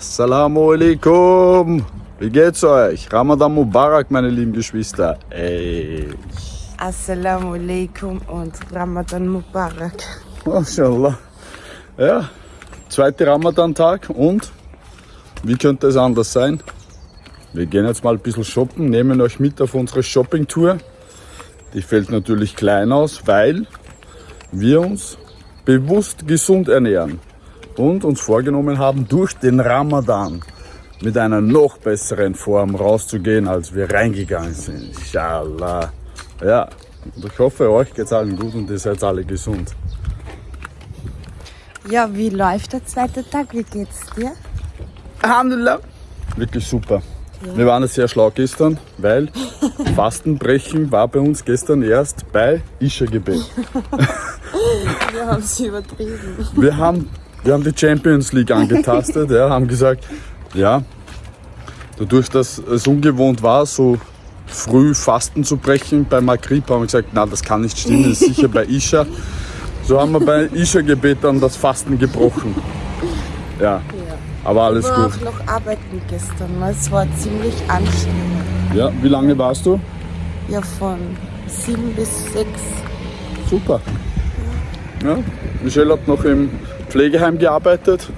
Assalamu alaikum. Wie geht's euch? Ramadan Mubarak, meine lieben Geschwister. Ey. Assalamu alaikum und Ramadan Mubarak. Mashallah. Ja, zweiter Ramadan-Tag und wie könnte es anders sein? Wir gehen jetzt mal ein bisschen shoppen, nehmen euch mit auf unsere Shopping-Tour. Die fällt natürlich klein aus, weil wir uns bewusst gesund ernähren und uns vorgenommen haben, durch den Ramadan mit einer noch besseren Form rauszugehen, als wir reingegangen sind. Inshallah. Ja, und ich hoffe, euch geht's allen gut und ihr seid alle gesund. Ja, wie läuft der zweite Tag? Wie geht's dir? Alhamdulillah. Wirklich super. Wir waren sehr schlau gestern, weil Fastenbrechen war bei uns gestern erst bei Isha-Gebet. Wir haben sie übertrieben. Wir haben, wir haben die Champions League angetastet, ja, haben gesagt, ja, dadurch, dass es ungewohnt war, so früh Fasten zu brechen bei Magrib, haben wir gesagt, na, das kann nicht stimmen, das ist sicher bei Isha. So haben wir bei Isha-Gebet dann das Fasten gebrochen. Ja, aber alles Ich war gut. auch noch arbeiten gestern. Es war ziemlich anstrengend. Ja, wie lange warst du? Ja, von sieben bis sechs. Super. Ja, Michelle hat noch im Pflegeheim gearbeitet.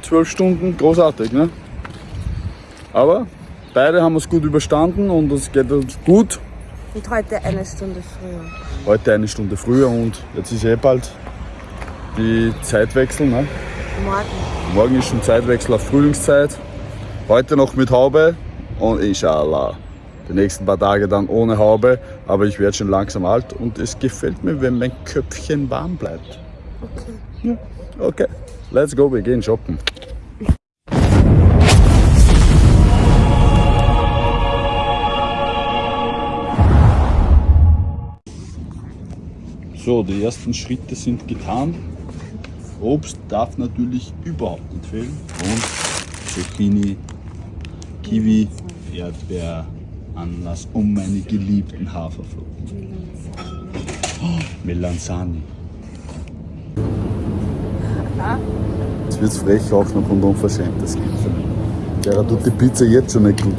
Zwölf Stunden, großartig, ne? Aber beide haben es gut überstanden und es geht uns gut. Und heute eine Stunde früher. Heute eine Stunde früher und jetzt ist eh bald die Zeitwechsel. Ne? Morgen. Morgen ist schon Zeitwechsel auf Frühlingszeit. Heute noch mit Haube und inshallah. Die nächsten paar Tage dann ohne Haube, aber ich werde schon langsam alt und es gefällt mir, wenn mein Köpfchen warm bleibt. Okay. Okay, let's go, wir gehen shoppen. So, die ersten Schritte sind getan. Obst darf natürlich überhaupt nicht fehlen. Und Zucchini, Kiwi, Erdbeer, Ananas und meine geliebten Haferflocken. Oh, Melanzani. Jetzt wird's frech auch noch und unverschämt, das gibt's ja nicht. Tut die Pizza jetzt schon nicht gut.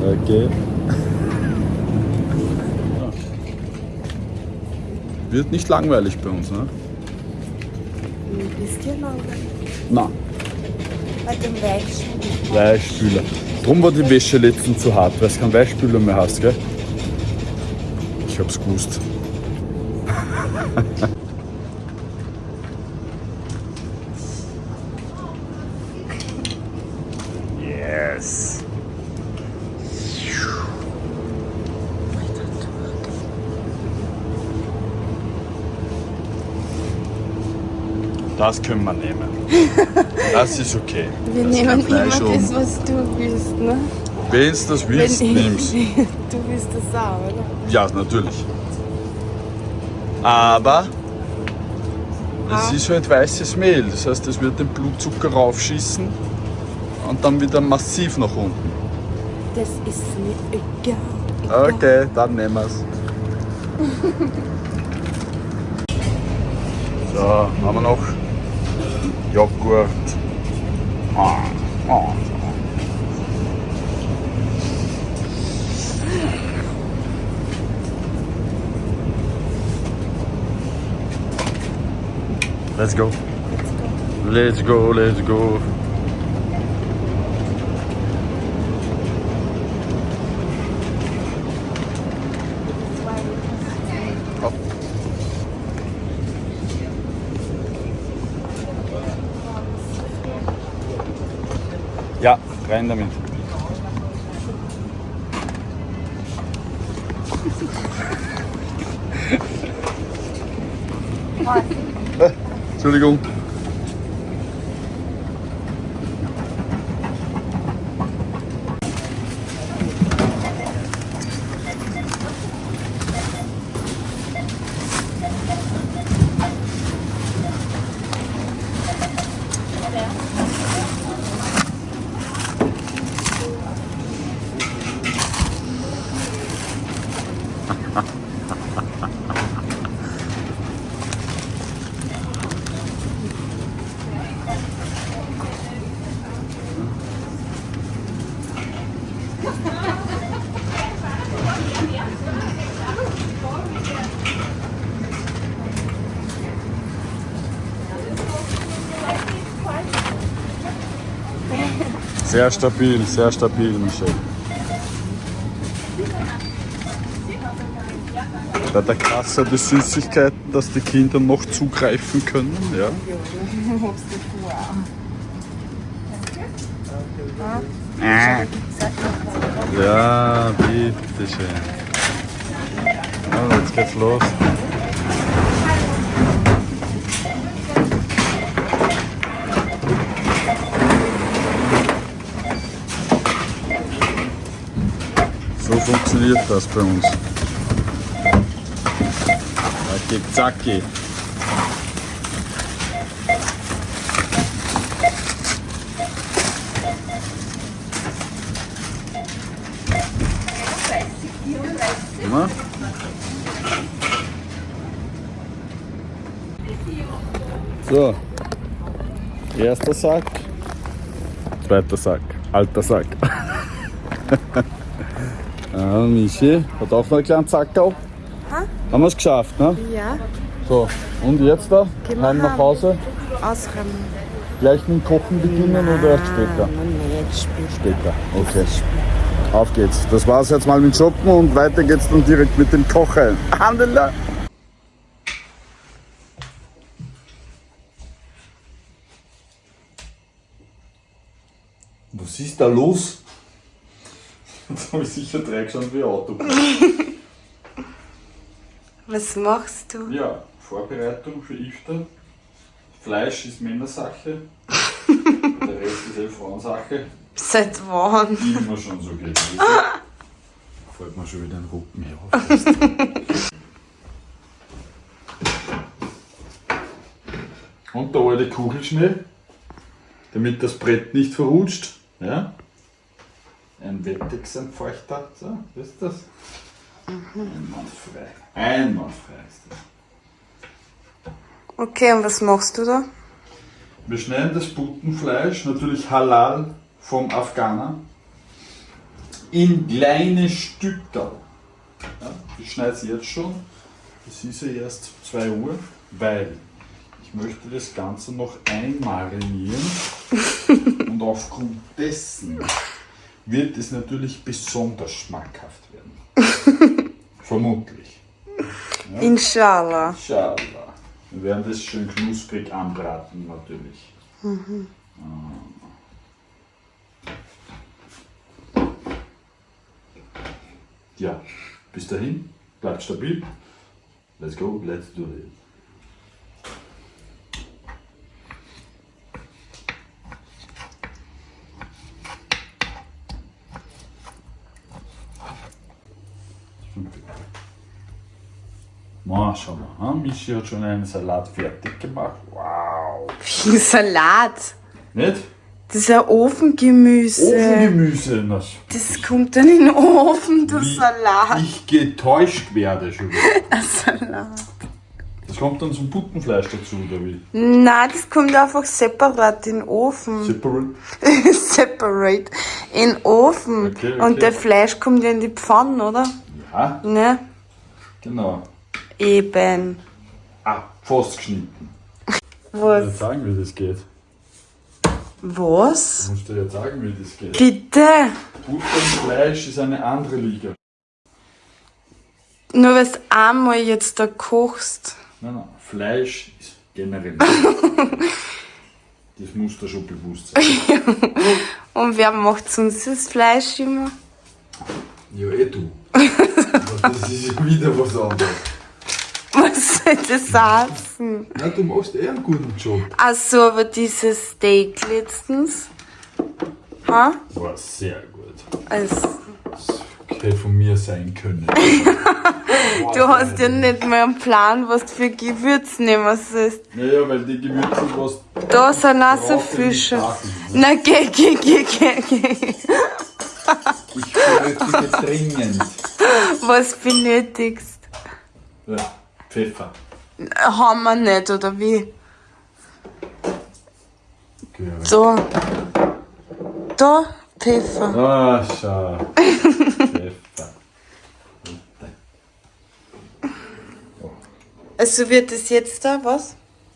Okay. Wird nicht langweilig bei uns, ne? Wisst ihr langweilig? Na, Bei dem Weichspüler. Weichspüler. Drum war die Wäsche letztens zu hart, weil du keinen Weichspüler mehr hast, gell? Ich hab's gewusst. Yes. Das können wir nehmen. Das ist okay. Wir Das nehmen immer das, was du willst, ne? Wenn du das willst, nimmst Du willst das auch, oder? Ja, natürlich. Aber es ist halt weißes Mehl. Das heißt, es wird den Blutzucker raufschießen und dann wieder massiv nach unten. Das ist mir egal. egal. Okay, dann nehmen wir es. So, haben wir noch Joghurt. Ah, ah. Let's go. Let's go, let's go. Hopp. Ja, rein damit. It's really cool. Sehr stabil, sehr stabil, Michel. Bei der Kasse die Süßigkeiten, dass die Kinder noch zugreifen können. Ja. Ja, bitteschön. Ja, jetzt geht's los. Funktioniert das bei uns. Zacki, zacki. So. Erster Sack. Zweiter Sack. Alter Sack. ja, Michi hat auch noch einen kleinen Zackerl. Haben wir es geschafft, ne? Ja, So, und jetzt da? Gehen wir Heim nach. Hause? ausräumen. Gleich mit dem Kochen beginnen oder erst später? Nein, nicht später. Später, okay. Auf geht's. Das war's jetzt mal mit Shoppen und weiter geht's dann direkt mit dem Kochen. Handela! Was ist da los? Jetzt habe ich sicher Dreck schon wie Auto. Was machst du? Ja, Vorbereitung für Iftar. Fleisch ist Männersache. Der Rest ist eh Frauensache. Seit wann? Immer schon so gewesen. Fällt mir schon wieder ein Rücken her. Und der alte Kugelschnee, damit das Brett nicht verrutscht. Ja? Ein Wettex-Entfeuchter. So, ist das? Einwandfrei. Einwandfrei ist das. Okay, und was machst du da? Wir schneiden das Putenfleisch, natürlich halal vom Afghaner, in kleine Stücke. Ja, ich schneide es jetzt schon. Es ist ja erst 2 Uhr, weil ich möchte das Ganze noch einmarinieren. und aufgrund dessen wird es natürlich besonders schmackhaft werden. Vermutlich. Inshallah. Inshallah. Wir werden das schön knusprig anbraten, natürlich. Ja, bis dahin, bleibt stabil. Let's go, let's do it. Maschallah, ha? Michi hat schon einen Salat fertig gemacht. Wow. Wie ein Salat. Nicht? Das ist ein Ofengemüse. Ofengemüse. Das, Das kommt dann in den Ofen, du wie Salat. ich getäuscht werde schon wieder. Ein Salat. Das kommt dann zum Puttenfleisch dazu, oder wie? Nein, das kommt einfach separat in den Ofen. Separate? Separate. In den Ofen. Okay, okay. Und der Fleisch kommt ja in die Pfanne, oder? Ja, Ne? genau. Eben. Ah, fast geschnitten. Was? Jetzt sagen, wie das geht. Was? Du musst dir jetzt sagen, wie das geht. Bitte? Puttenfleisch ist eine andere Liga. Nur weil du einmal jetzt da kochst. Nein, nein, Fleisch ist generell. das muss dir schon bewusst sein. Und wer macht sonst das Fleisch immer? Ja, eh du. Aber das ist wieder was anderes. Was soll das heißen? Ja, du machst eh einen guten Job. Achso, aber dieses Steak letztens. Ha? War sehr gut. Also, Das hätte von mir sein können. du hast ja nicht mal einen Plan, was du für Gewürze nehmen sollst. Naja, weil die Gewürze, was Da sind auch so schon. machen, Na, geh, geh, geh, geh, geh. ich benötige dringend. Was benötigst? Ja, Pfeffer. Haben wir nicht, oder wie? Aber- So. Da, Pfeffer. Ah, schau. Pfeffer. Also wird es jetzt da, was?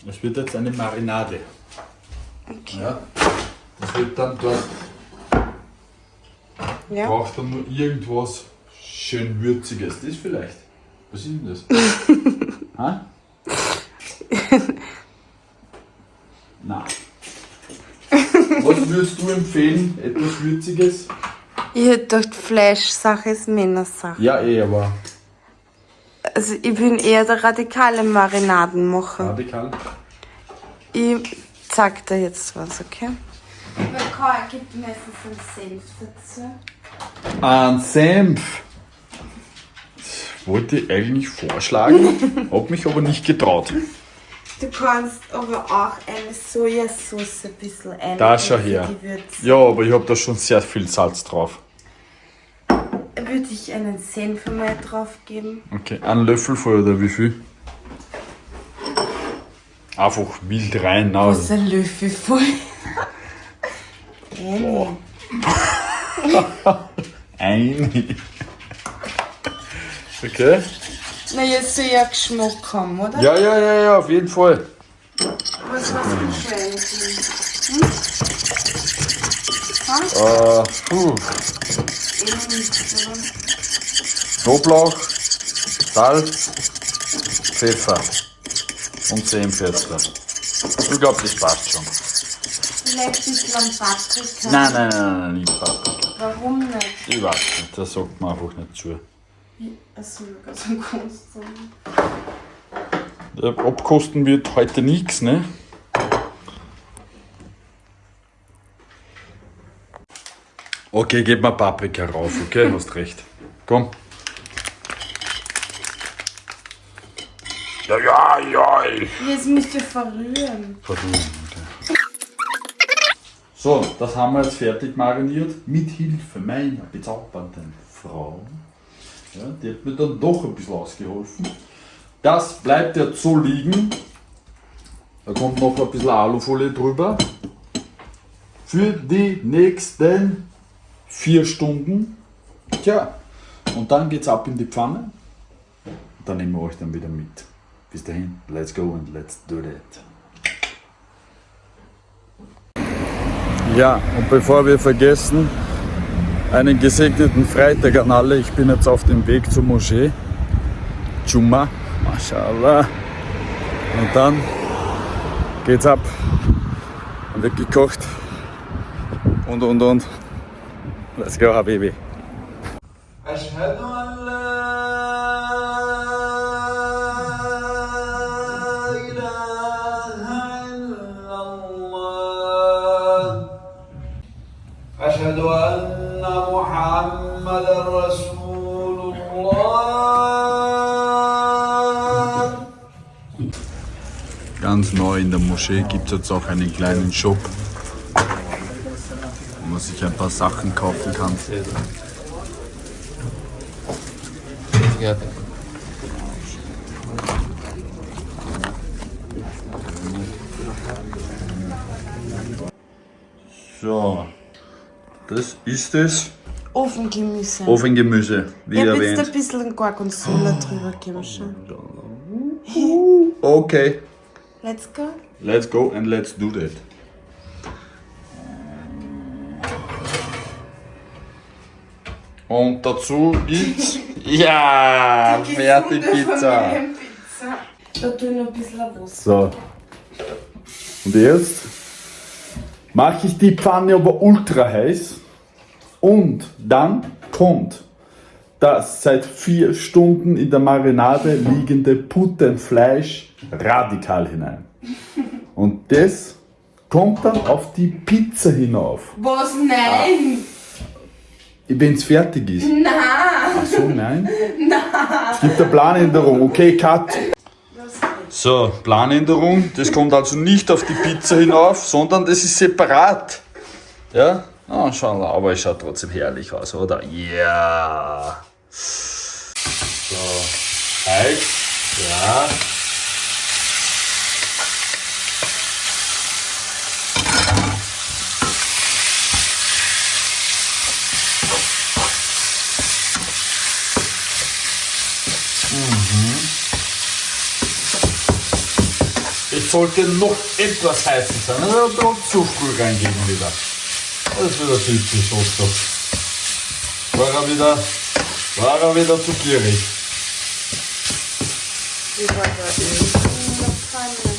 Es wird jetzt eine Marinade. Okay. Ja. Das wird dann dort Ja. braucht dann nur irgendwas schön Würziges. Das vielleicht. Was ist denn das? ha? Nein. Was würdest du empfehlen? Etwas Würziges? Ich hätte gedacht, Fleischsache ist Männersache. Ja, eh, aber Also ich bin eher der radikale Marinadenmacher. radikal. Ich sag dir jetzt was, okay? Weil Karl gibt meistens einen Senf dazu. Ein Senf. Wollte ich eigentlich vorschlagen, hab mich aber nicht getraut. Du kannst aber auch eine Sojasauce ein bisschen ein. Da schau her. Ja, aber ich habe da schon sehr viel Salz drauf. Würde ich einen Senf mal drauf geben? Okay, einen Löffel voll oder wie viel? Einfach wild rein. na. Das ist ein Löffel voll. Eine. Ein. Okay. Na, jetzt soll ja Geschmack haben, oder? Ja, ja, ja, ja, auf jeden Fall. Was, was willst du eigentlich? Äh, puh. Knoblauch, Salz, Pfeffer und Senfwürzel. Ich glaube, das passt schon. Vielleicht ein bisschen Paprika. Nein, nein, nein, nein, nicht Paprika. Warum nicht? Ich weiß nicht, das sagt man einfach nicht zu. Achso, ganz am Kosten. Abkosten wird heute nichts, ne? Okay, gib mal Paprika rauf, okay? Hast recht. Komm. Ja, ja, ja. Jetzt müsst ihr verrühren. Pardon, okay. So, das haben wir jetzt fertig mariniert. Mit Hilfe meiner bezaubernden Frau. Ja, die hat mir dann doch ein bisschen ausgeholfen. Das bleibt jetzt so liegen. Da kommt noch ein bisschen Alufolie drüber. Für die nächsten vier Stunden. Tja, und dann geht's ab in die Pfanne. Dann nehmen wir euch dann wieder mit. Bis dahin, let's go and let's do that. Ja, und bevor wir vergessen, einen gesegneten Freitag an alle. Ich bin jetzt auf dem Weg zur Moschee. Jumma, mashallah. Und dann geht's ab. Dann wird gekocht. Und, und, und. Let's go, Habibi. Ganz neu in der Moschee gibt es jetzt auch einen kleinen Shop, wo man sich ein paar Sachen kaufen kann. So, das ist es. Ofengemüse. Ofengemüse, wie ich habe jetzt ein erwähnt. bisschen Gorgonzola drüber gegeben. Okay, Let's go. let's go and let's do that. Und dazu gibt's. Ja, fertig Pizza. Da tue ich noch ein bisschen Wasser. So. Und jetzt mache ich die Pfanne aber ultra heiß. Und dann kommt das seit vier Stunden in der Marinade liegende Puttenfleisch radikal hinein. Und das kommt dann auf die Pizza hinauf, Was? Nein! wenn es fertig ist. Nein! Ach so, nein? Nein. Es gibt eine Planänderung. Okay, Cut. So, Planänderung. Das kommt also nicht auf die Pizza hinauf, sondern das ist separat. Ja? Ah, schau mal, aber es schaut trotzdem herrlich aus, oder? Ja. So, heiß. Ja. Es sollte noch etwas heißer sein. Also zu früh reingeben wieder. Das ist wieder typisch Oster. war er wieder, war er wieder zu gierig. War? In der Pfanne.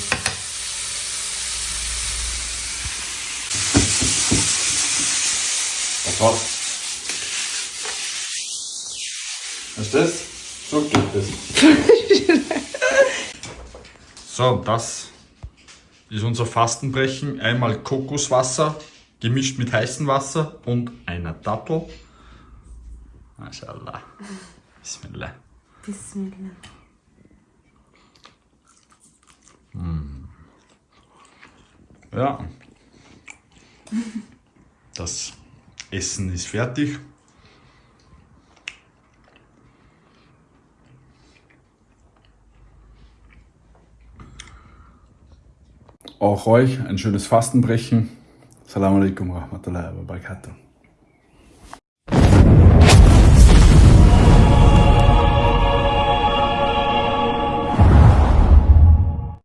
Was ist das? So geht das. so, das ist unser Fastenbrechen. Einmal Kokoswasser gemischt mit heißem Wasser und einer Dattel. Mashallah. Bismillah. Bismillah. Ja. Das Essen ist fertig. Auch euch ein schönes Fastenbrechen. Assalamu alaikum wa rahmatullahi wa barakatuh.